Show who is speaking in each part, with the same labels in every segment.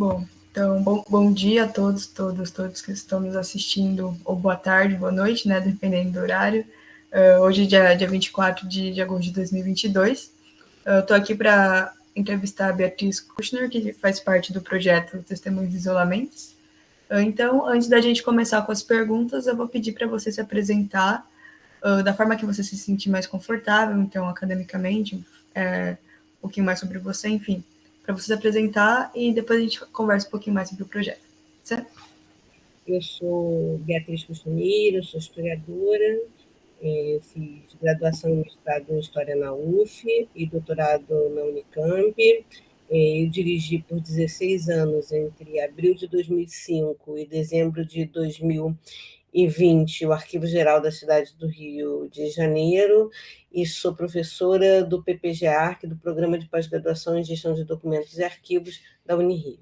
Speaker 1: Bom, então, bom, bom dia a todos, todos, todos que estão nos assistindo, ou boa tarde, boa noite, né, dependendo do horário. Uh, hoje, dia, dia 24 de, de agosto de 2022. Eu estou aqui para entrevistar a Beatriz Kushner, que faz parte do projeto Testemunhos de Isolamentos. Uh, então, antes da gente começar com as perguntas, eu vou pedir para você se apresentar uh, da forma que você se sentir mais confortável, então, academicamente, é, um pouquinho mais sobre você, enfim, para você se apresentar e depois a gente conversa um pouquinho mais sobre o projeto, certo?
Speaker 2: Eu sou Beatriz Costumeiro, sou historiadora, é, fiz graduação e mestrado em História na UF e doutorado na Unicamp. É, eu dirigi por 16 anos, entre abril de 2005 e dezembro de 2020, o Arquivo Geral da cidade do Rio de Janeiro, e sou professora do PPGARC, do Programa de Pós-Graduação em Gestão de Documentos e Arquivos da Unirio.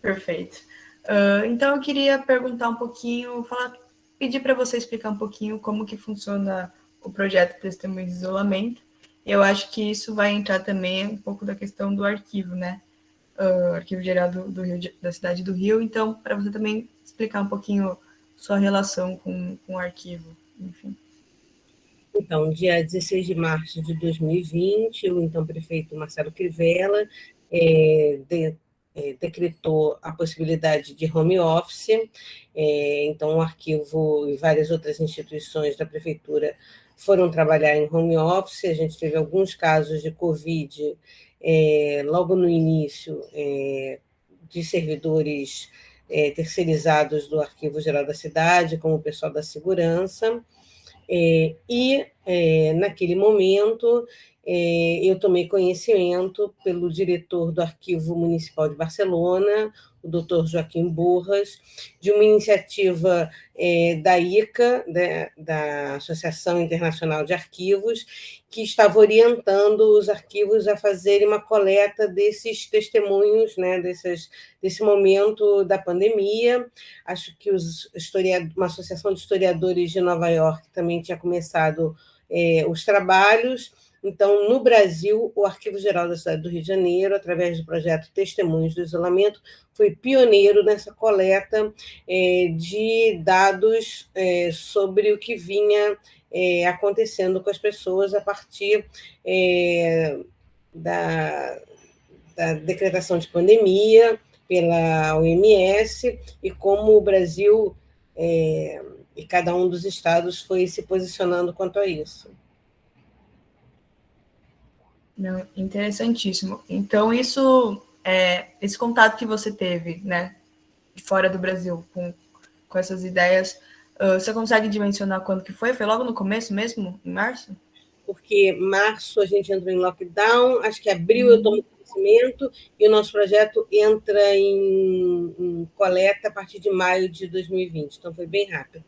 Speaker 1: Perfeito. Uh, então, eu queria perguntar um pouquinho, falar, pedir para você explicar um pouquinho como que funciona o projeto Testemunho de Isolamento. Eu acho que isso vai entrar também um pouco da questão do arquivo, né? Uh, arquivo Geral do, do Rio, da cidade do Rio. Então, para você também explicar um pouquinho sua relação com, com o arquivo enfim.
Speaker 2: Então, dia 16 de março de 2020, o então prefeito Marcelo Crivella é, de, é, decretou a possibilidade de home office, é, então o arquivo e várias outras instituições da prefeitura foram trabalhar em home office, a gente teve alguns casos de Covid é, logo no início é, de servidores é, terceirizados do Arquivo Geral da Cidade, como o pessoal da segurança, é, e é, naquele momento é, eu tomei conhecimento pelo diretor do Arquivo Municipal de Barcelona, o doutor Joaquim Burras, de uma iniciativa é, da ICA, da, né, da Associação Internacional de Arquivos, que estava orientando os arquivos a fazerem uma coleta desses testemunhos, né, desses, desse momento da pandemia. Acho que os uma associação de historiadores de Nova York também tinha começado é, os trabalhos, então, no Brasil, o Arquivo Geral da Cidade do Rio de Janeiro, através do projeto Testemunhos do Isolamento, foi pioneiro nessa coleta é, de dados é, sobre o que vinha é, acontecendo com as pessoas a partir da, da decretação de pandemia pela OMS e como o Brasil é, e cada um dos estados foi se posicionando quanto a isso.
Speaker 1: Não, interessantíssimo. Então, isso, é, esse contato que você teve, né, fora do Brasil, com, com essas ideias, uh, você consegue dimensionar quando que foi? Foi logo no começo mesmo, em março?
Speaker 2: Porque março a gente entrou em lockdown, acho que abril uhum. eu tomo conhecimento, e o nosso projeto entra em, em, coleta a partir de maio de 2020, então foi bem rápido.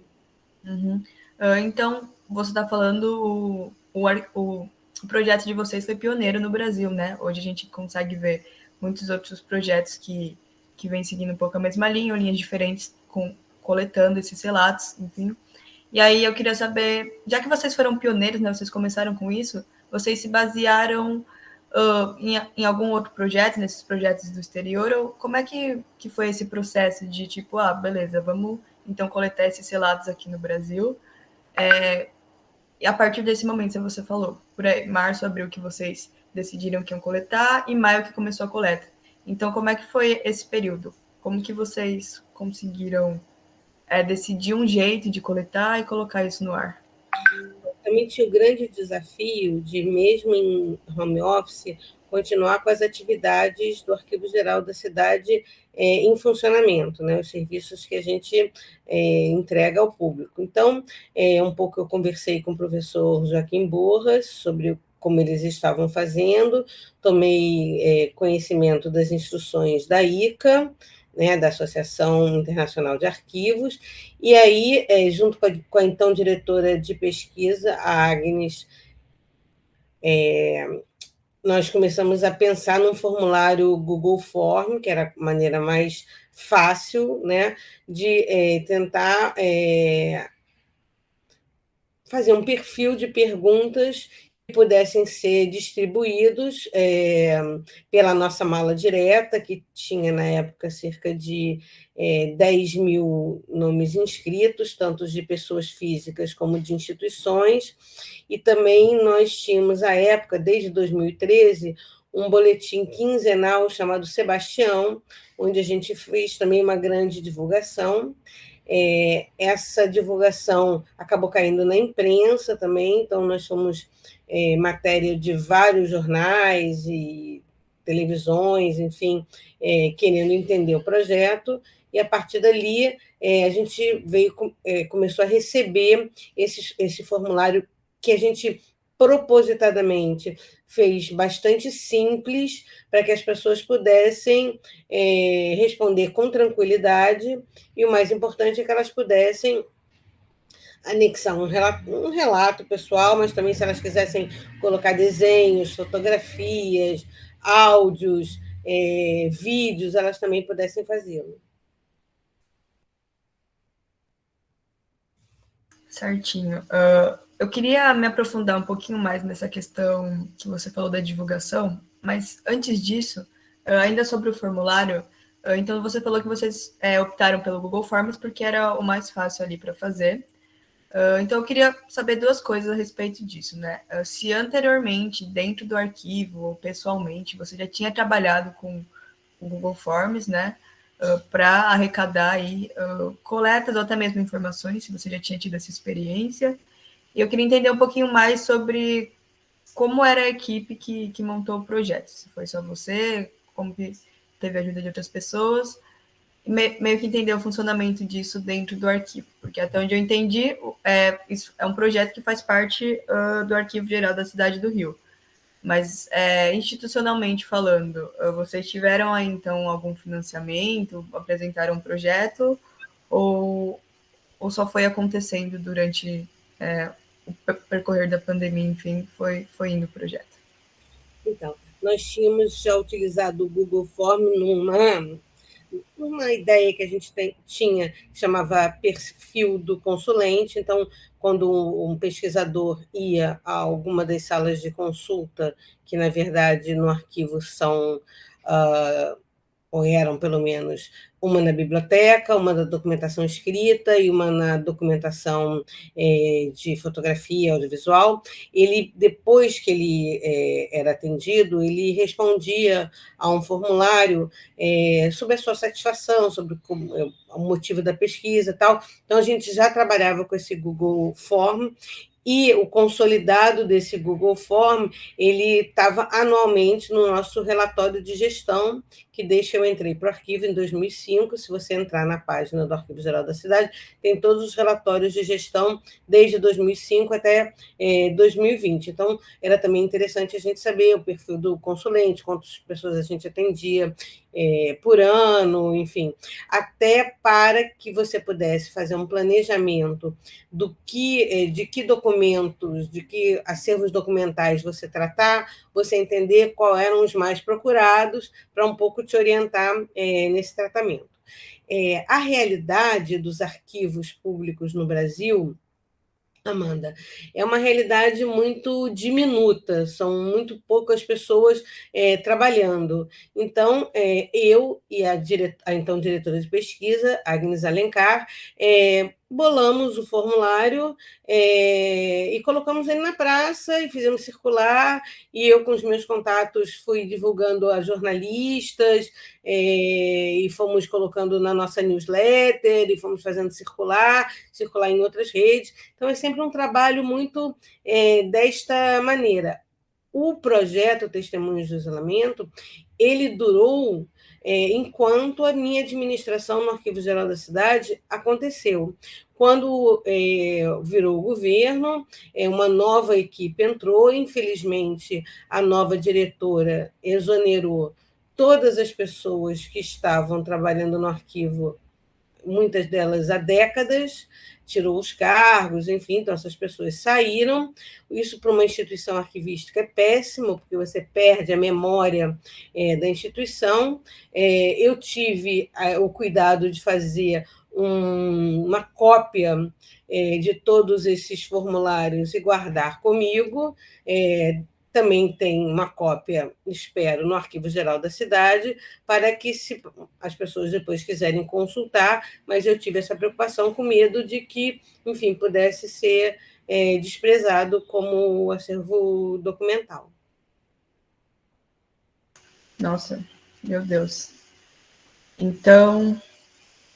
Speaker 1: Uhum. Uh, então, você está falando o, o, o o projeto de vocês foi pioneiro no Brasil, né? Hoje a gente consegue ver muitos outros projetos que, que vêm seguindo um pouco a mesma linha, linhas diferentes, com, coletando esses relatos, enfim. E aí eu queria saber, já que vocês foram pioneiros, né? Vocês começaram com isso, vocês se basearam uh, em, em, algum outro projeto, nesses projetos do exterior, ou como é que, que foi esse processo de tipo, ah, beleza, vamos então coletar esses relatos aqui no Brasil? É, e a partir desse momento, você falou, por aí, março, abril, que vocês decidiram que iam coletar, e maio que começou a coleta. Então, como é que foi esse período? Como que vocês conseguiram é, decidir um jeito de coletar e colocar isso no ar?
Speaker 2: Tinha o grande desafio de, mesmo em home office, continuar com as atividades do Arquivo Geral da cidade é, em funcionamento, né, os serviços que a gente é, entrega ao público. Então, é, um pouco eu conversei com o professor Joaquim Borras sobre como eles estavam fazendo, tomei é, conhecimento das instruções da ICA, né, da Associação Internacional de Arquivos, e aí, é, junto com a, com a, então diretora de pesquisa, a Agnes é, nós começamos a pensar num formulário Google Form, que era a maneira mais fácil né, de é, tentar é, fazer um perfil de perguntas pudessem ser distribuídos é, pela nossa mala direta, que tinha na época cerca de é, 10 mil nomes inscritos, tanto de pessoas físicas como de instituições, e também nós tínhamos, à época, desde 2013, um boletim quinzenal chamado Sebastião, onde a gente fez também uma grande divulgação, é, essa divulgação acabou caindo na imprensa também, então nós fomos é, matéria de vários jornais e televisões, enfim, é, querendo entender o projeto, e a partir dali é, a gente veio é, começou a receber esse, esse formulário que a gente propositadamente fez bastante simples para que as pessoas pudessem é, responder com tranquilidade. E o mais importante é que elas pudessem anexar um relato, um relato pessoal, mas também se elas quisessem colocar desenhos, fotografias, áudios, é, vídeos, elas também pudessem fazê-lo.
Speaker 1: Certinho. Uh, eu queria me aprofundar um pouquinho mais nessa questão que você falou da divulgação, mas antes disso, ainda sobre o formulário, então você falou que vocês é, optaram pelo Google Forms porque era o mais fácil ali para fazer. Então eu queria saber duas coisas a respeito disso, né? Se anteriormente, dentro do arquivo ou pessoalmente, você já tinha trabalhado com o Google Forms, né? Para arrecadar aí coletas ou até mesmo informações, se você já tinha tido essa experiência. E eu queria entender um pouquinho mais sobre como era a equipe que, que montou o projeto. Se foi só você, como que teve a ajuda de outras pessoas, me, meio que entender o funcionamento disso dentro do arquivo, porque até onde eu entendi, é, isso é um projeto que faz parte uh, do Arquivo Geral da Cidade do Rio. Mas é, institucionalmente falando, vocês tiveram aí então algum financiamento, apresentaram um projeto, ou, ou só foi acontecendo durante é, o percorrer da pandemia, enfim, foi, foi indo o projeto?
Speaker 2: Então, nós tínhamos já utilizado o Google Form numa, numa ideia que a gente tem, tinha, que chamava perfil do consulente. Então, quando um pesquisador ia a alguma das salas de consulta, que na verdade no arquivo são uh, ou eram pelo menos uma na biblioteca, uma na documentação escrita e uma na documentação é, de fotografia audiovisual. Ele, depois que ele é, era atendido, ele respondia a um formulário é, sobre a sua satisfação, sobre é, o motivo da pesquisa e tal. Então, a gente já trabalhava com esse Google Form e o consolidado desse Google Form, ele estava anualmente no nosso relatório de gestão, que que eu entrei para o arquivo em 2005, se você entrar na página do Arquivo Geral da Cidade, tem todos os relatórios de gestão desde 2005 até é, 2020. Então, era também interessante a gente saber o perfil do consulente, quantas pessoas a gente atendia é, por ano, enfim, até para que você pudesse fazer um planejamento do que, é, de que documentos, de que acervos documentais você tratar, você entender qual eram os mais procurados, para um pouco te orientar é, nesse tratamento. É, a realidade dos arquivos públicos no Brasil Amanda, é uma realidade muito diminuta, são muito poucas pessoas é, trabalhando. Então, é, eu e a, dire... a, então diretora de pesquisa, Agnes Alencar, é, bolamos o formulário é, e colocamos ele na praça e fizemos circular, e eu, com os meus contatos, fui divulgando a jornalistas é, e fomos colocando na nossa newsletter e fomos fazendo circular, circular em outras redes. Então, é sempre um trabalho muito é, desta maneira. O projeto Testemunhos do Isolamento, ele durou é, enquanto a minha administração no Arquivo Geral da Cidade aconteceu. Quando é, virou o governo, é, uma nova equipe entrou, infelizmente, a nova diretora exonerou todas as pessoas que estavam trabalhando no arquivo, muitas delas há décadas, tirou os cargos, enfim, então essas pessoas saíram. Isso para uma instituição arquivística é péssimo, porque você perde a memória é, da instituição. É, eu tive o cuidado de fazer um, uma cópia é, de todos esses formulários e guardar comigo. É, também tem uma cópia, espero, no Arquivo Geral da cidade, para que se as pessoas depois quiserem consultar, mas eu tive essa preocupação com medo de que, enfim, pudesse ser é, desprezado como acervo documental.
Speaker 1: Nossa, meu Deus. Então,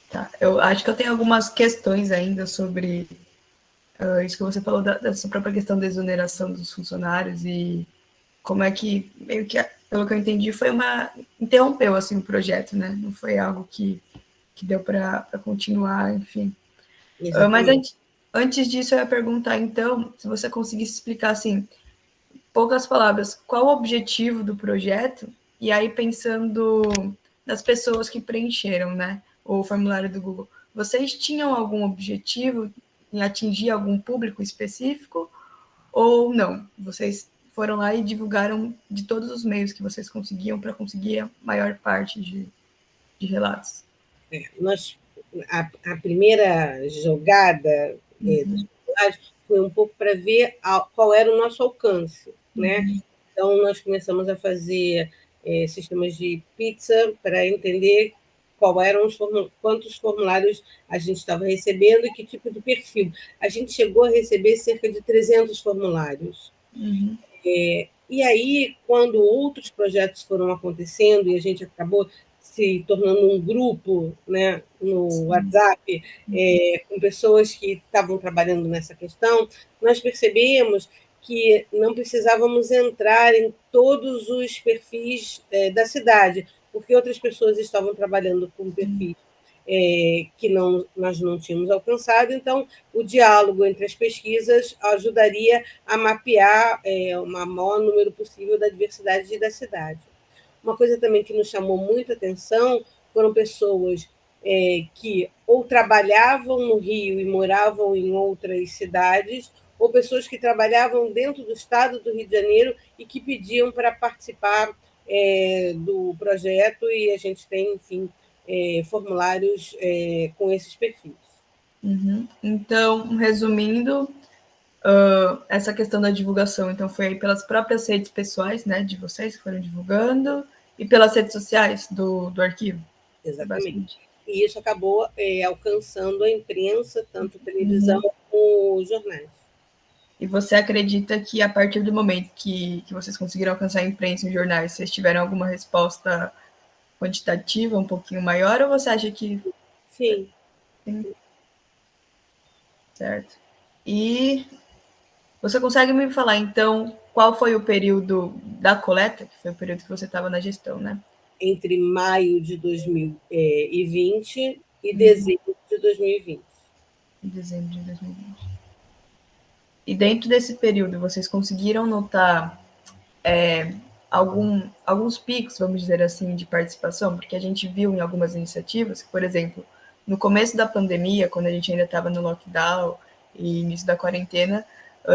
Speaker 1: tá. Eu acho que eu tenho algumas questões ainda sobre uh, isso que você falou da, dessa própria questão da exoneração dos funcionários e como é que, meio que, pelo que eu entendi, foi uma. interrompeu assim, o projeto, né? Não foi algo que, que deu para continuar, enfim. Uh, mas antes, antes disso, eu ia perguntar, então, se você conseguisse explicar, assim, poucas palavras, qual o objetivo do projeto e aí, pensando nas pessoas que preencheram né, o formulário do Google, vocês tinham algum objetivo em atingir algum público específico ou não? Vocês foram lá e divulgaram de todos os meios que vocês conseguiam para conseguir a maior parte de, de relatos?
Speaker 2: É, nós, a, a, primeira jogada é, uhum. é, foi um pouco para ver a, qual era o nosso alcance. Né? Uhum. Então, nós começamos a fazer é, sistemas de pizza para entender qual eram os quantos formulários a gente estava recebendo e que tipo de perfil. A gente chegou a receber cerca de 300 formulários. Uhum. É, e aí, quando outros projetos foram acontecendo e a gente acabou se tornando um grupo né, no Sim. WhatsApp é, com pessoas que estavam trabalhando nessa questão, nós percebemos que não precisávamos entrar em todos os perfis é, da cidade, porque outras pessoas estavam trabalhando com perfis é, que não, nós não tínhamos alcançado, então o diálogo entre as pesquisas ajudaria a mapear é, o maior número possível da diversidade da cidade. Uma coisa também que nos chamou muita atenção foram pessoas é, que ou trabalhavam no Rio e moravam em outras cidades, ou pessoas que trabalhavam dentro do estado do Rio de Janeiro e que pediam para participar é, do projeto, e a gente tem, enfim, é, formulários é, com esses perfis.
Speaker 1: Uhum. Então, resumindo, uh, essa questão da divulgação, então, foi pelas próprias redes pessoais né, de vocês que foram divulgando e pelas redes sociais do, do arquivo?
Speaker 2: Exatamente. E isso acabou é, alcançando a imprensa, tanto televisão uhum. como jornais.
Speaker 1: E você acredita que a partir do momento que, que vocês conseguiram alcançar a imprensa e jornais, vocês tiveram alguma resposta quantitativa um pouquinho maior, ou você acha que.
Speaker 2: Sim. Sim.
Speaker 1: Certo. E você consegue me falar, então, qual foi o período da coleta, que foi o período que você estava na gestão, né?
Speaker 2: Entre maio de 2020 e uhum. dezembro de 2020.
Speaker 1: Dezembro de 2020. E dentro desse período, vocês conseguiram notar é, algum, alguns picos, vamos dizer assim, de participação? Porque a gente viu em algumas iniciativas, por exemplo, no começo da pandemia, quando a gente ainda estava no lockdown e início da quarentena,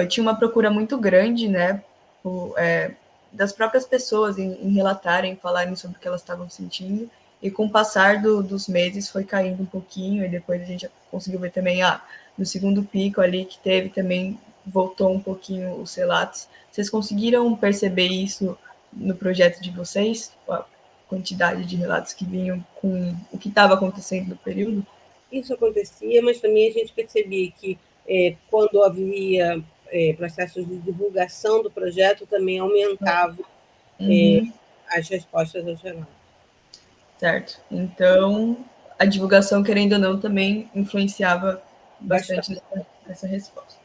Speaker 1: tinha uma procura muito grande, né, o, é, das próprias pessoas em, em, relatarem, falarem sobre o que elas estavam sentindo, e com o passar do, dos meses foi caindo um pouquinho, e depois a gente conseguiu ver também, ah, no segundo pico ali que teve também voltou um pouquinho os relatos. Vocês conseguiram perceber isso no projeto de vocês? A quantidade de relatos que vinham com o que estava acontecendo no período?
Speaker 2: Isso acontecia, mas também a gente percebia que é, quando havia é, processos de divulgação do projeto, também aumentava é, uhum. é, as respostas aos relatos.
Speaker 1: Certo. Então, a divulgação, querendo ou não, também influenciava bastante, bastante. Nessa resposta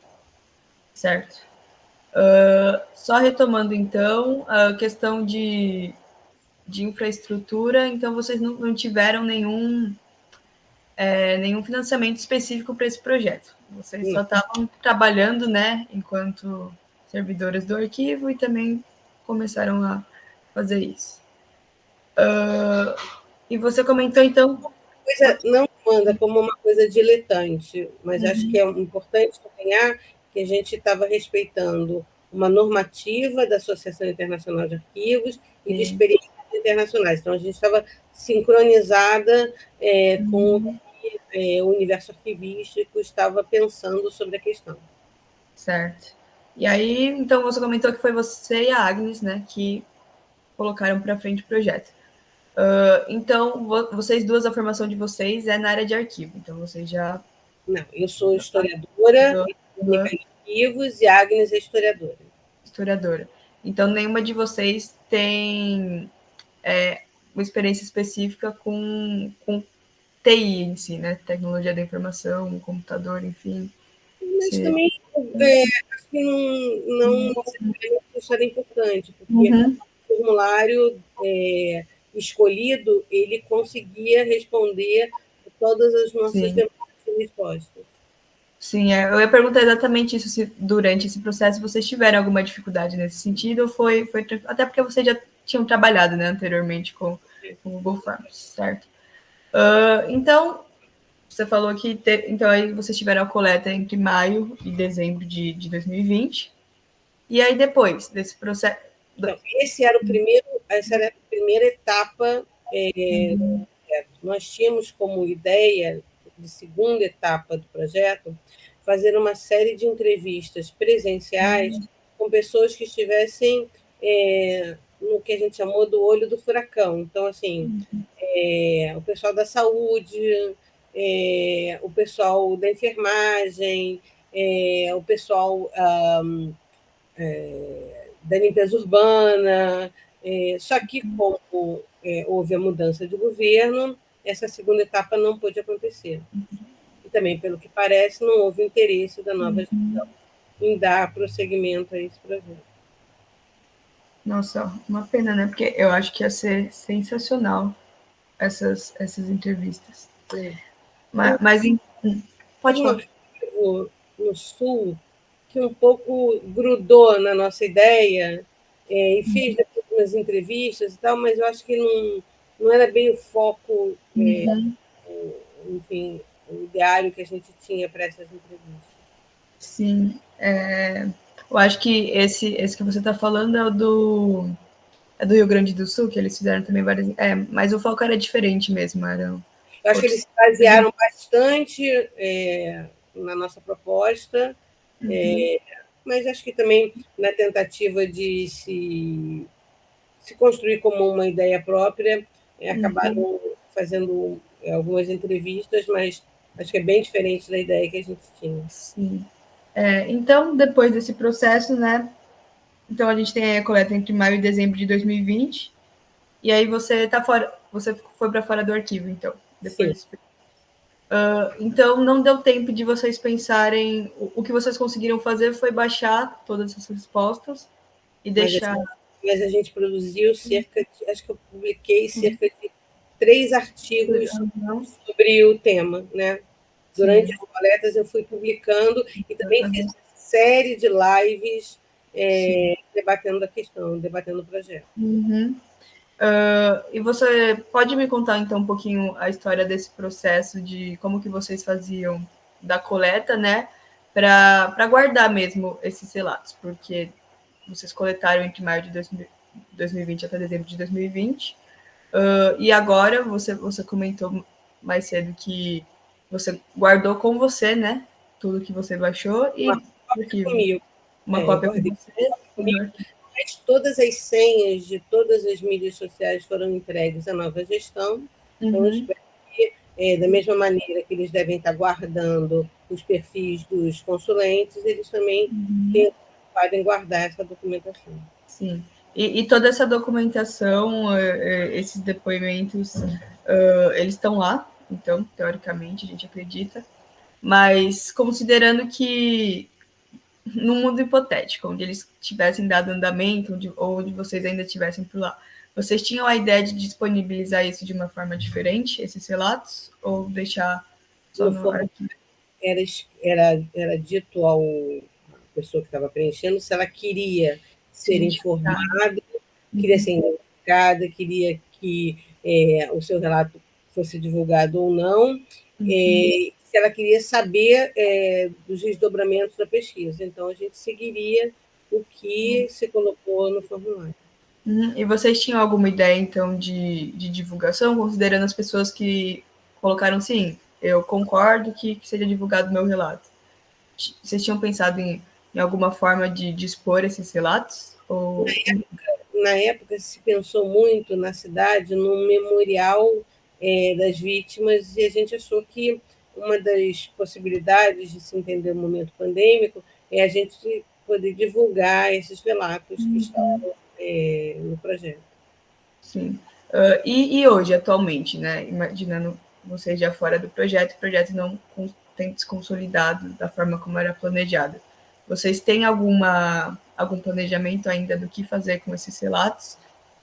Speaker 1: certo? Uh, só retomando, então, a questão de, de infraestrutura, então vocês não, não tiveram nenhum, é, nenhum financiamento específico para esse projeto. Vocês Sim. só estavam trabalhando, né, enquanto servidores do arquivo e também começaram a fazer isso. Uh, e você comentou, então...
Speaker 2: Coisa não manda como uma coisa diletante, mas uhum. acho que é importante acompanhar que a gente estava respeitando uma normativa da Associação Internacional de Arquivos e de experiências internacionais. Então, a gente estava sincronizada é, com o que é, o universo arquivístico estava pensando sobre a questão.
Speaker 1: Certo. E aí, então, você comentou que foi você e a Agnes, né, que colocaram para frente o projeto. Uh, então, vocês duas, a formação de vocês é na área de arquivo, então vocês já...
Speaker 2: Não, eu sou historiadora, uhum. arquivos, e Agnes é historiadora.
Speaker 1: Historiadora. Então, nenhuma de vocês tem é, uma experiência específica com, com TI em si, né? Tecnologia da informação, computador, enfim.
Speaker 2: Mas se... também é, acho que não, não uhum. é importante, porque uhum. o formulário é, escolhido, ele conseguia responder todas as nossas Sim. e respostas.
Speaker 1: Sim, é, eu ia perguntar exatamente isso, se durante esse processo vocês tiveram alguma dificuldade nesse sentido, ou foi, foi até porque vocês já tinham trabalhado né, anteriormente com, com o Google Forms, certo? Uh, então, você falou que te, então aí vocês tiveram a coleta entre maio e dezembro de, de 2020, e aí depois desse processo...
Speaker 2: Esse era o primeiro, essa era a primeira etapa, é, nós tínhamos como ideia de segunda etapa do projeto, fazer uma série de entrevistas presenciais uhum. com pessoas que estivessem é, no que a gente chamou do olho do furacão. Então, assim, uhum. é, o pessoal da saúde, é, o pessoal da enfermagem, é, o pessoal um, é, da limpeza urbana. É, só que, como houve a mudança de governo, essa segunda etapa não pôde acontecer. E também, pelo que parece, não houve interesse da nova uhum. gestão em dar prosseguimento a esse projeto.
Speaker 1: Nossa, uma pena, né? Porque eu acho que ia ser sensacional essas, essas entrevistas. É. Mas, mas em...
Speaker 2: pode falar. No Sul, que um pouco grudou na nossa ideia é, e fez uhum. depois umas entrevistas e tal, mas eu acho que não não era bem o foco, é, uhum. é, enfim, o ideário que a gente tinha para essas entrevistas.
Speaker 1: Sim, é, eu acho que esse, esse que você está falando é o do, é do Rio Grande do Sul, que eles fizeram também várias. É, mas o foco era diferente mesmo. Era
Speaker 2: eu acho que eles se basearam bastante é, na nossa proposta, uhum. é, mas acho que também na tentativa de se, se construir como uma ideia própria, é, acabaram uhum. fazendo é, algumas entrevistas, mas acho que é bem diferente da ideia que a gente tinha.
Speaker 1: Sim. É, então, depois desse processo, né? Então a gente tem a coleta entre maio e dezembro de 2020, e aí você tá fora, você foi para fora do arquivo, então. Depois. Uh, então não deu tempo de vocês pensarem. O, o, que vocês conseguiram fazer foi baixar todas essas respostas e deixar
Speaker 2: mas a gente produziu cerca de, acho que eu publiquei cerca de três artigos sobre o tema, né? Durante as coletas eu fui publicando e também fiz uma série de lives é, debatendo a questão, debatendo o projeto.
Speaker 1: Uhum. Uh, e você pode me contar então um pouquinho a história desse processo de como que vocês faziam da coleta, né, para guardar mesmo esses relatos, porque vocês coletaram entre maio de 2020 até dezembro de 2020. Uh, e agora você, você comentou mais cedo que você guardou com você, né? Tudo que você baixou e
Speaker 2: uma cópia comigo.
Speaker 1: Uma é, cópia com você. Comigo.
Speaker 2: Mas todas as senhas de todas as mídias sociais foram entregues à nova gestão. Então, uhum. eu espero que, é, da mesma maneira que eles devem estar guardando os perfis dos consulentes, eles também uhum. tenham podem guardar essa documentação.
Speaker 1: Sim. E, e toda essa documentação, eh, eh, esses depoimentos, uh, eles estão lá, então, teoricamente, a gente acredita, mas considerando que num mundo hipotético, onde eles tivessem dado andamento, onde, ou onde vocês ainda estivessem por lá, vocês tinham a ideia de disponibilizar isso de uma forma diferente, esses relatos, ou deixar só no?
Speaker 2: Era, era, era dito ao pessoa que estava preenchendo se ela queria ser informada, queria ser identificada, queria que é, o seu relato fosse divulgado ou não, uhum. é, se ela queria saber é, dos desdobramentos da pesquisa. Então, a gente seguiria o que uhum. se colocou no formulário.
Speaker 1: Uhum. E vocês tinham alguma ideia, então, de, de divulgação, considerando as pessoas que colocaram, sim, eu concordo que, que seja divulgado o meu relato. Vocês tinham pensado em, em alguma forma de, de expor esses relatos? Ou...
Speaker 2: Na, época, na época se pensou muito na cidade num memorial é, das vítimas e a gente achou que uma das possibilidades de se entender o momento pandêmico é a gente poder divulgar esses relatos uhum. que estão é, no projeto.
Speaker 1: Sim. Uh, e, e, hoje, atualmente, né? Imaginando vocês já fora do projeto, o projeto não tem se consolidado da forma como era planejado. Vocês têm alguma, algum planejamento ainda do que fazer com esses relatos?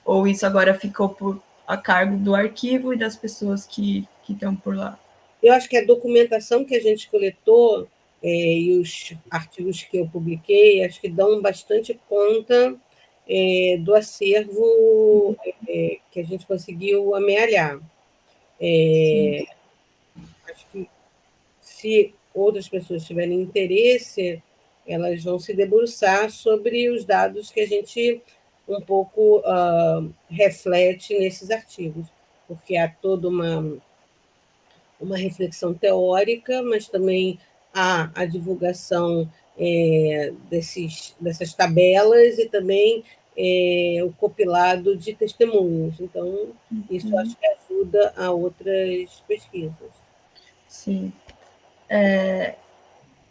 Speaker 1: Ou isso agora ficou por, a cargo do arquivo e das pessoas que, que estão por lá?
Speaker 2: Eu acho que a documentação que a gente coletou é, e os artigos que eu publiquei, acho que dão bastante conta é, do acervo é, que a gente conseguiu amealhar. É, acho que se outras pessoas tiverem interesse, elas vão se debruçar sobre os dados que a gente um pouco uh, reflete nesses artigos, porque há toda uma, uma reflexão teórica, mas também há a divulgação é, desses, dessas tabelas e também é, o compilado de testemunhos. Então, isso uhum. acho que ajuda a outras pesquisas.
Speaker 1: Sim. É,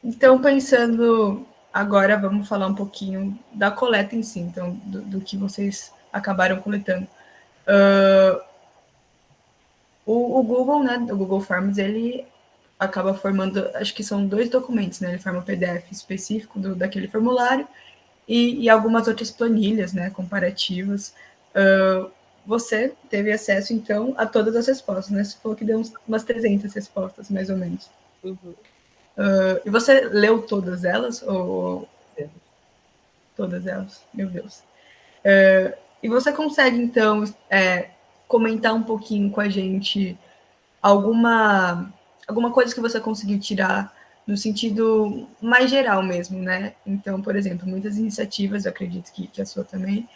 Speaker 1: então, pensando agora, vamos falar um pouquinho da coleta em si, então, do, do que vocês acabaram coletando. Uh, o, o, Google, né, o Google Forms, ele acaba formando, acho que são dois documentos, né? Ele forma um PDF específico do, daquele formulário e, e algumas outras planilhas, né, comparativas. Uh, você teve acesso, então, a todas as respostas, né? Você falou que deu umas 300 respostas, mais ou menos. Uhum. Uh, e você leu todas elas? Ou... Todas elas, meu Deus. Uh, e você consegue, então, é, comentar um pouquinho com a gente alguma, alguma coisa que você conseguiu tirar no sentido mais geral mesmo, né? Então, por exemplo, muitas iniciativas, eu acredito que, que a sua também,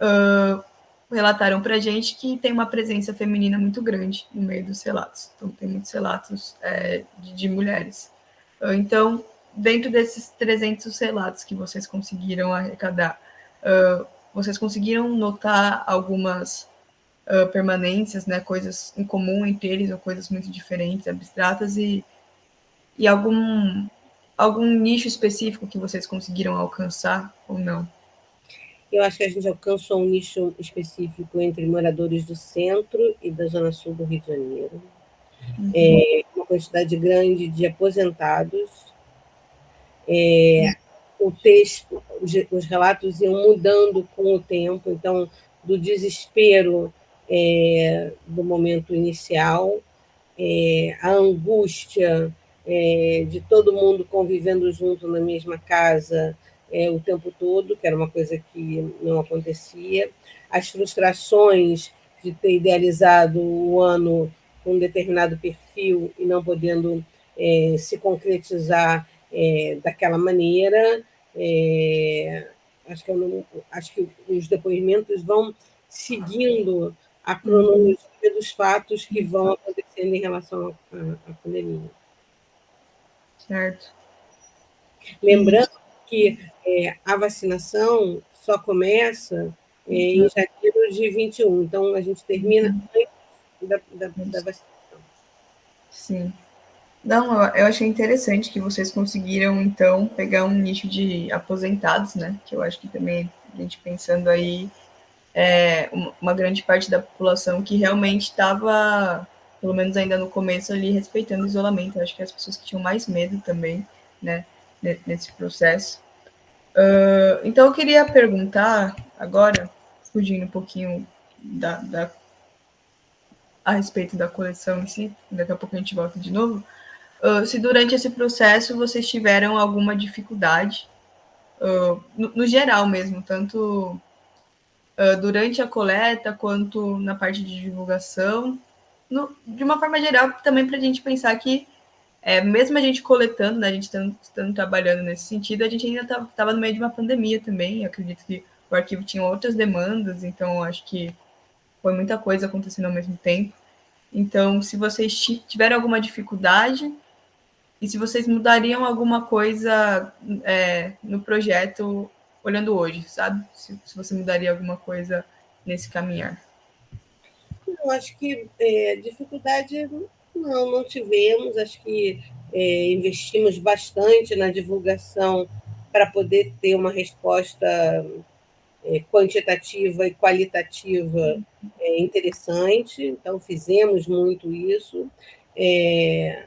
Speaker 1: uh, relataram para a gente que tem uma presença feminina muito grande no meio dos relatos. Então, tem muitos relatos é, de, de, mulheres. Uh, então, dentro desses 300 relatos que vocês conseguiram arrecadar, uh, vocês conseguiram notar algumas permanências, né, coisas em comum entre eles, ou coisas muito diferentes, abstratas, e e algum, algum nicho específico que vocês conseguiram alcançar ou não?
Speaker 2: Eu acho que a gente alcançou um nicho específico entre moradores do centro e da zona sul do Rio de Janeiro. Uhum. É, uma quantidade grande de aposentados. É, o texto, os, os, relatos iam mudando com o tempo, então, do desespero é, do momento inicial, é, a angústia é, de todo mundo convivendo junto na mesma casa é, o tempo todo, que era uma coisa que não acontecia, as frustrações de ter idealizado o ano um determinado perfil e não podendo é, se concretizar é, daquela maneira. É, acho, que não, acho que os depoimentos vão seguindo a cronologia dos fatos que vão acontecendo em relação à pandemia.
Speaker 1: Certo.
Speaker 2: Lembrando que é, a vacinação só começa é, em uhum. janeiro de 21, então a gente termina antes da, da, da.
Speaker 1: Sim. Não, eu achei interessante que vocês conseguiram, então, pegar um nicho de aposentados, né? Que eu acho que também, a gente pensando aí, é uma grande parte da população que realmente estava pelo menos ainda no começo ali, respeitando o isolamento. Eu acho que as pessoas que tinham mais medo também, né, nesse processo. Uh, então, eu queria perguntar agora, fugindo um pouquinho da, da, a respeito da coleção em si, daqui a pouco a gente volta de novo, uh, se durante esse processo vocês tiveram alguma dificuldade, uh, no, no, geral mesmo, tanto durante a coleta quanto na parte de divulgação, no, de uma forma geral, também para a gente pensar que, é, mesmo a gente coletando, né, a gente estando trabalhando nesse sentido, a gente ainda estava tá, no meio de uma pandemia também. Acredito que o arquivo tinha outras demandas, então acho que foi muita coisa acontecendo ao mesmo tempo. Então, se vocês tiverem alguma dificuldade e se vocês mudariam alguma coisa é, no projeto olhando hoje, sabe? Se, se, você mudaria alguma coisa nesse caminhar.
Speaker 2: Eu acho que é, dificuldade não, não tivemos. Acho que é, investimos bastante na divulgação para poder ter uma resposta quantitativa e qualitativa é, interessante. Então, fizemos muito isso. É,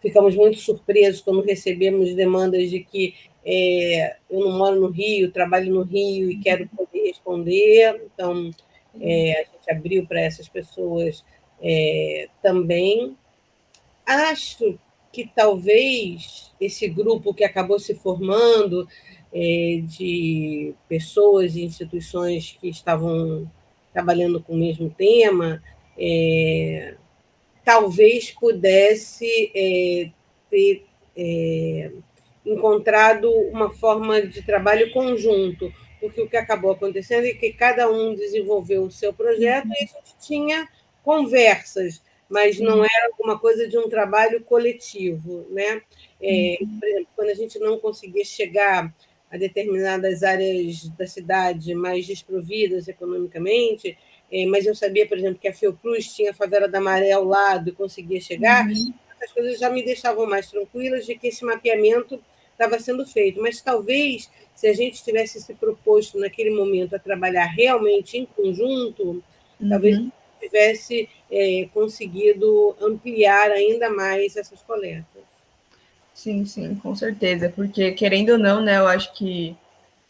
Speaker 2: ficamos muito surpresos quando recebemos demandas de que é, eu não moro no Rio, trabalho no Rio e quero poder responder. Então, é, a gente abriu para essas pessoas é, também. Acho que talvez esse grupo que acabou se formando é, de pessoas e instituições que estavam trabalhando com o mesmo tema, é, talvez pudesse é, ter é, encontrado uma forma de trabalho conjunto, porque o que acabou acontecendo é que cada um desenvolveu o seu projeto e a gente tinha conversas, mas não era alguma coisa de um trabalho coletivo. Né? É, por exemplo, quando a gente não conseguia chegar a determinadas áreas da cidade mais desprovidas economicamente, é, mas eu sabia, por exemplo, que a Fiocruz tinha a favela da Maré ao lado e conseguia chegar, uhum. essas coisas já me deixavam mais tranquilas de que esse mapeamento estava sendo feito. Mas talvez, se a gente tivesse se proposto naquele momento a trabalhar realmente em conjunto, uhum. talvez tivesse é, conseguido ampliar ainda mais essas coletas.
Speaker 1: Sim, sim, com certeza, porque querendo ou não, né, eu acho que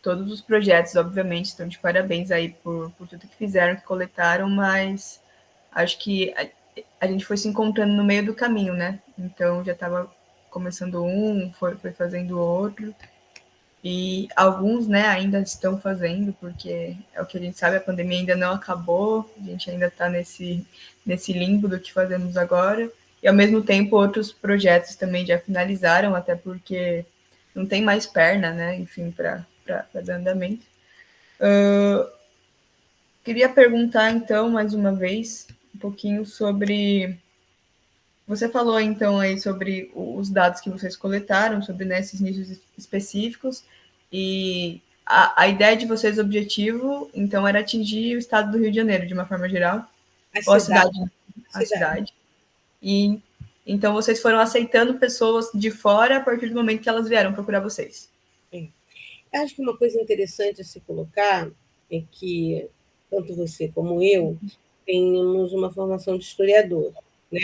Speaker 1: todos os projetos, obviamente, estão de parabéns aí por, por tudo que fizeram, que coletaram, mas acho que a, a gente foi se encontrando no meio do caminho, né? Então já estava começando um, foi, foi fazendo outro, e alguns, né, ainda estão fazendo, porque é o que a gente sabe, a pandemia ainda não acabou, a gente ainda está nesse, nesse limbo do que fazemos agora, e ao mesmo tempo outros projetos também já finalizaram, até porque não tem mais perna, né, enfim, para dar andamento. Uh, queria perguntar, então, mais uma vez, um pouquinho sobre. Você falou, então, aí sobre os dados que vocês coletaram, sobre né, esses nichos específicos, e a, a ideia de vocês, o objetivo, então, era atingir o estado do Rio de Janeiro, de uma forma geral?
Speaker 2: A Ou cidade. a cidade?
Speaker 1: A cidade. E então vocês foram aceitando pessoas de fora a partir do momento que elas vieram procurar vocês.
Speaker 2: Acho que uma coisa interessante a se colocar é que tanto você como eu temos uma formação de historiador, né?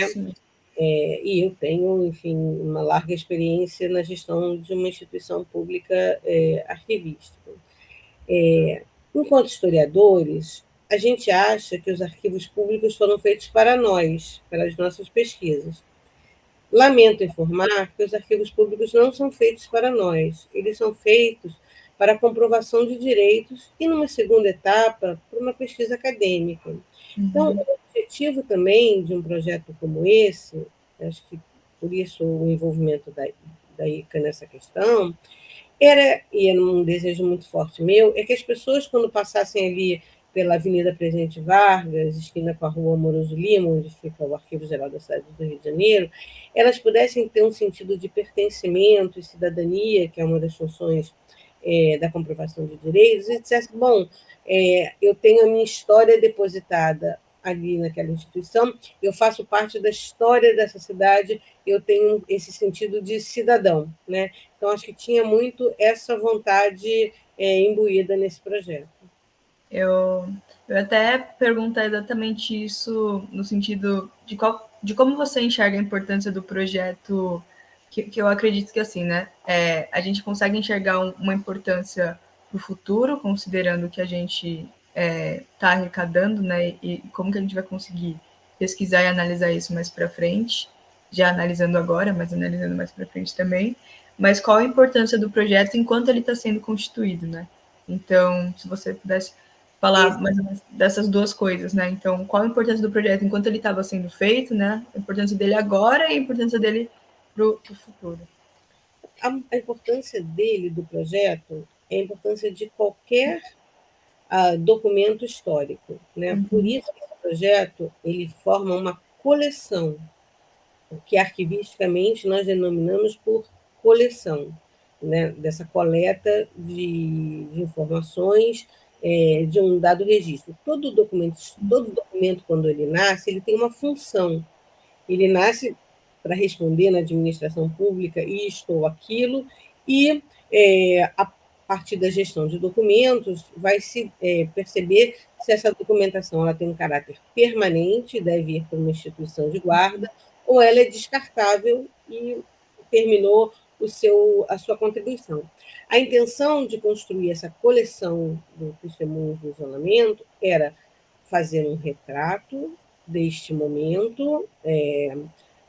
Speaker 2: É, e eu tenho, enfim, uma larga experiência na gestão de uma instituição pública é, arquivística. É, enquanto historiadores, a gente acha que os arquivos públicos foram feitos para nós, para as nossas pesquisas. Lamento informar que os arquivos públicos não são feitos para nós, eles são feitos para a comprovação de direitos e, numa segunda etapa, para uma pesquisa acadêmica. Então, uhum. o objetivo também de um projeto como esse, acho que por isso o envolvimento da, da ICA nessa questão, era, e era um desejo muito forte meu, é que as pessoas, quando passassem ali pela Avenida Presidente Vargas, esquina com a Rua Amoroso Lima, onde fica o Arquivo Geral da cidade do Rio de Janeiro, elas pudessem ter um sentido de pertencimento e cidadania, que é uma das funções é, da comprovação de direitos, e dissesse, bom, é, eu tenho a minha história depositada ali naquela instituição, eu faço parte da história dessa cidade, eu tenho esse sentido de cidadão. Né? Então, acho que tinha muito essa vontade é, imbuída nesse projeto.
Speaker 1: Eu, eu até perguntar exatamente isso no sentido de, qual, de como você enxerga a importância do projeto, que, que eu acredito que assim, né? É, a gente consegue enxergar um, uma importância para o futuro, considerando que a gente está é, tá arrecadando, né? E como que a gente vai conseguir pesquisar e analisar isso mais para frente, já analisando agora, mas analisando mais para frente também. Mas qual a importância do projeto enquanto ele está sendo constituído, né? Então, se você pudesse falar mais dessas duas coisas, né? Então, qual a importância do projeto enquanto ele estava sendo feito, né? A importância dele agora e a importância dele para o futuro.
Speaker 2: A, a, importância dele, do projeto, é a importância de qualquer uh, documento histórico, né? Uhum. Por isso, esse projeto ele forma uma coleção, o que arquivisticamente nós denominamos por coleção, né, dessa coleta de, de informações é, de um dado registro. Todo documento, todo documento, quando ele nasce, ele tem uma função. Ele nasce para responder na administração pública isto ou aquilo, e é, a partir da gestão de documentos, vai se é, perceber se essa documentação ela tem um caráter permanente, deve ir para uma instituição de guarda, ou ela é descartável e terminou o seu, a sua contribuição. A intenção de construir essa coleção do Testemunhos do Isolamento era fazer um retrato deste momento, é,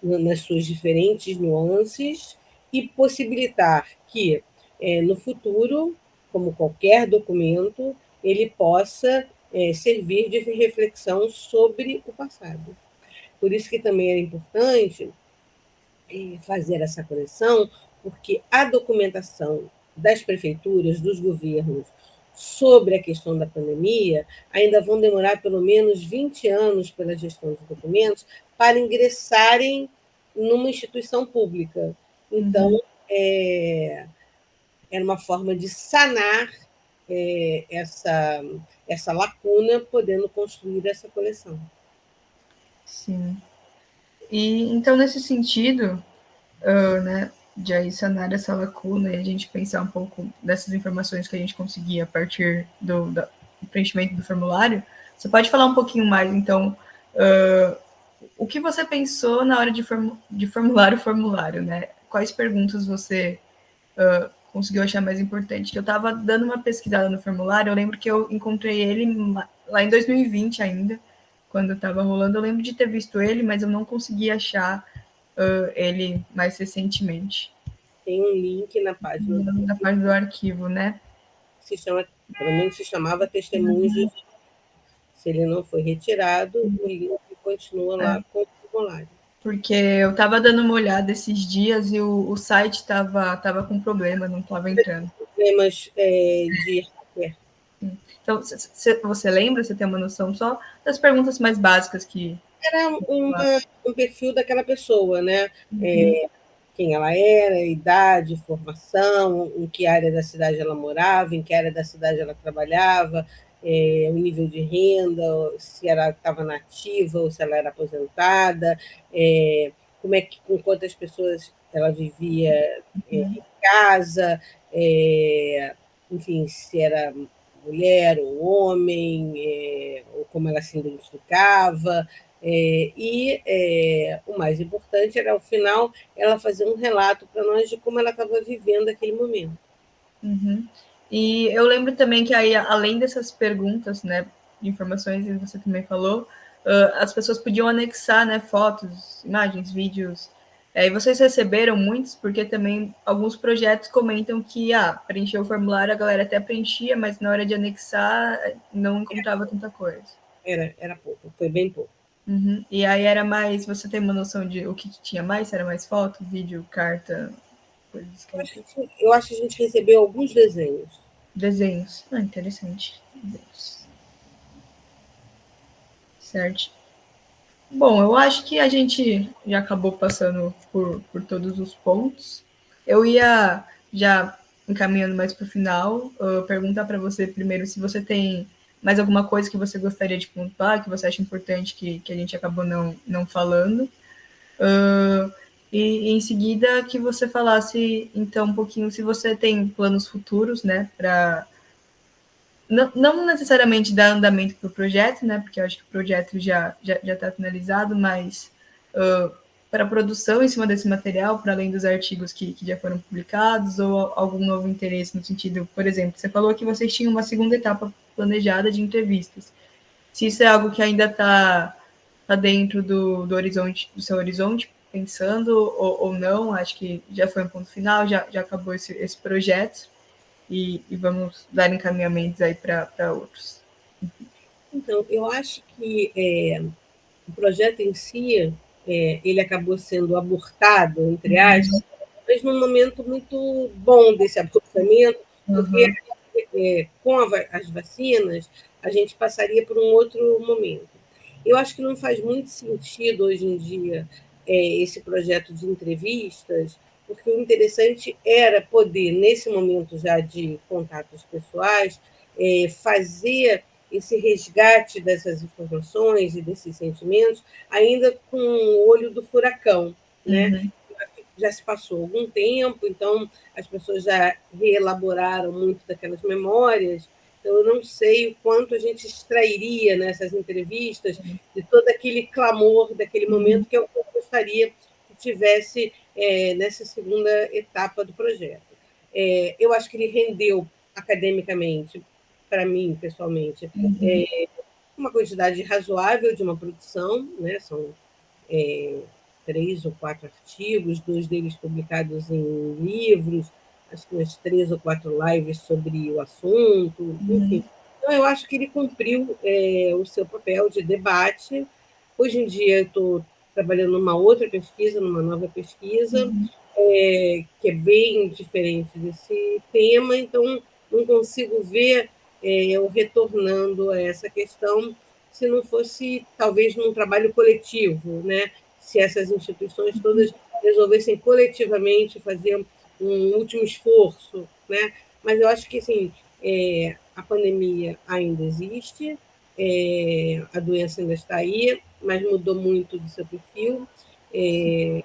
Speaker 2: nas suas diferentes nuances, e possibilitar que, é, no futuro, como qualquer documento, ele possa é, servir de reflexão sobre o passado. Por isso que também era importante é, fazer essa coleção, porque a documentação das prefeituras, dos governos, sobre a questão da pandemia, ainda vão demorar pelo menos 20 anos pela gestão de documentos para ingressarem numa instituição pública. Então, uhum. é, era uma forma de sanar é, essa, essa lacuna, podendo construir essa coleção.
Speaker 1: Sim. E então, nesse sentido, uh, né, de aí sanar essa lacuna e a gente pensar um pouco dessas informações que a gente conseguia a partir do, do preenchimento do formulário, você pode falar um pouquinho mais, então, uh, o que você pensou na hora de, form de formular o formulário, né? Quais perguntas você uh, conseguiu achar mais importante? Eu estava dando uma pesquisada no formulário, eu lembro que eu encontrei ele lá em 2020 ainda, quando estava rolando. Eu lembro de ter visto ele, mas eu não consegui achar uh, ele mais recentemente.
Speaker 2: Tem um link na página.
Speaker 1: Na página do arquivo, né?
Speaker 2: Se chama, pelo menos se chamava Testemunhos. Se ele não foi retirado, o link continua lá é. com o formulário.
Speaker 1: Porque eu estava dando uma olhada esses dias e o, o site estava tava com problema, não estava entrando.
Speaker 2: Problemas é, de
Speaker 1: então, você lembra, você tem uma noção só das perguntas mais básicas que.
Speaker 2: Era uma, um perfil daquela pessoa, né? Uhum. É, quem ela era, idade, formação, em que área da cidade ela morava, em que área da cidade ela trabalhava, é, o nível de renda, se ela estava nativa ou se ela era aposentada, é, como é que, com quantas pessoas ela vivia é, em casa, é, enfim, se era mulher ou homem, é, ou como ela se identificava. É, e é, o mais importante era, ao final, ela fazer um relato para nós de como ela estava vivendo aquele momento.
Speaker 1: Uhum. E eu lembro também que aí, além dessas perguntas, né, de informações, que você também falou, uh, as pessoas podiam anexar, né, fotos, imagens, vídeos, é, e vocês receberam muitos, porque também alguns projetos comentam que, ah, preencher o formulário, a galera até preenchia, mas na hora de anexar não encontrava tanta coisa.
Speaker 2: Era, era pouco, foi bem pouco.
Speaker 1: Uhum. E aí era mais, você tem uma noção de o que tinha mais? Era mais foto, vídeo, carta,
Speaker 2: coisas que... Eu acho que, eu acho que a gente recebeu alguns desenhos.
Speaker 1: Desenhos, ah, interessante. Desenhos. Certo. Bom, eu acho que a gente já acabou passando por, por todos os pontos. Eu ia já encaminhando mais para o final, perguntar para você primeiro se você tem mais alguma coisa que você gostaria de pontuar, que você acha importante que, que a gente acabou não, não falando. Uh, e em seguida que você falasse, então, um pouquinho se você tem planos futuros, né, para não, não necessariamente dar andamento para o projeto, né? Porque eu acho que o projeto já já está finalizado, mas uh, para a produção em cima desse material, para além dos artigos que, que já foram publicados, ou algum novo interesse no sentido, por exemplo, você falou que vocês tinham uma segunda etapa planejada de entrevistas. Se isso é algo que ainda está tá dentro do, do horizonte, do seu horizonte, pensando ou, ou não, acho que já foi um ponto final, já, já acabou esse, esse projeto e, e vamos dar encaminhamentos aí para outros.
Speaker 2: Então, eu acho que é, o projeto em si, é, ele acabou sendo abortado, entre uhum. aspas, uhum. mas num momento muito bom desse abortamento, porque uhum. é, com a, as vacinas, a gente passaria por um outro momento. Eu acho que não faz muito sentido hoje em dia é, esse projeto de entrevistas, porque o interessante era poder, nesse momento já de contatos pessoais, é, fazer esse resgate dessas informações e desses sentimentos, ainda com o olho do furacão. Né? Uhum. Já se passou algum tempo, então as pessoas já reelaboraram muito daquelas memórias, então eu não sei o quanto a gente extrairia nessas entrevistas de todo aquele clamor daquele uhum. momento, que eu gostaria que tivesse é, nessa segunda etapa do projeto. É, eu acho que ele rendeu academicamente para mim, pessoalmente, uhum. é, uma quantidade razoável de uma produção, né? são é, três ou quatro artigos, dois deles publicados em livros, acho que umas três ou quatro lives sobre o assunto, uhum. enfim. Então, eu acho que ele cumpriu é, o seu papel de debate. Hoje em dia, eu estou trabalhando numa outra pesquisa, numa nova pesquisa, uhum. é, que é bem diferente desse tema, então não consigo ver eu retornando a essa questão, se não fosse talvez num trabalho coletivo, né? se essas instituições todas resolvessem coletivamente fazer um último esforço, né? mas eu acho que assim, é, a pandemia ainda existe, é, a doença ainda está aí, mas mudou muito do seu perfil. É,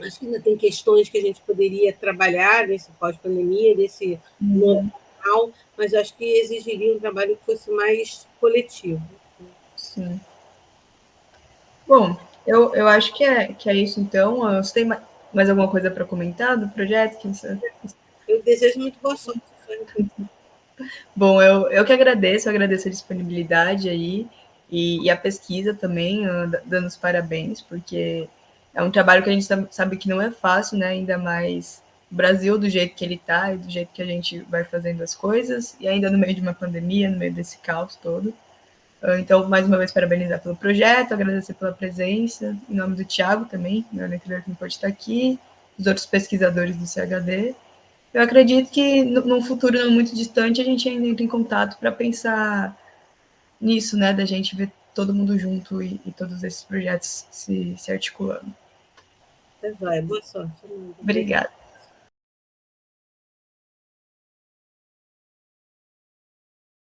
Speaker 2: acho que ainda tem questões que a gente poderia trabalhar nesse pós-pandemia, nesse uhum. novo normal, mas acho que exigiria um trabalho que fosse mais coletivo.
Speaker 1: Sim. Bom, eu, eu acho que é, que é isso, então. Você tem mais alguma coisa para comentar do projeto? Que você...
Speaker 2: Eu desejo muito boa sorte.
Speaker 1: Bom, eu, eu que agradeço, eu agradeço a disponibilidade aí e, e, a pesquisa também, dando os parabéns, porque é um trabalho que a gente sabe que não é fácil, né? Ainda mais Brasil do jeito que ele está e do jeito que a gente vai fazendo as coisas, e ainda no meio de uma pandemia, no meio desse caos todo. Ah, então, mais uma vez, parabenizar pelo projeto, agradecer pela presença, em nome do Tiago também, meu orientador que não pode estar aqui, os outros pesquisadores do CHD. Eu acredito que num futuro não muito distante a gente ainda entra em contato para pensar nisso, né, da gente ver todo mundo junto e, e todos esses projetos se, se articulando.
Speaker 2: Vai, boa sorte.
Speaker 1: Obrigada.